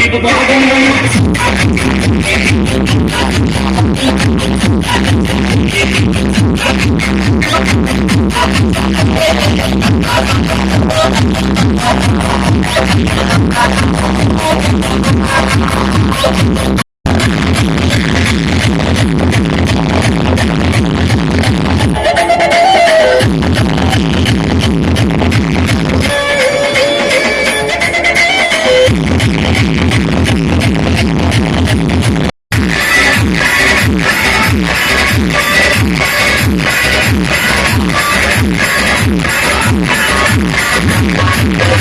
unbelievable.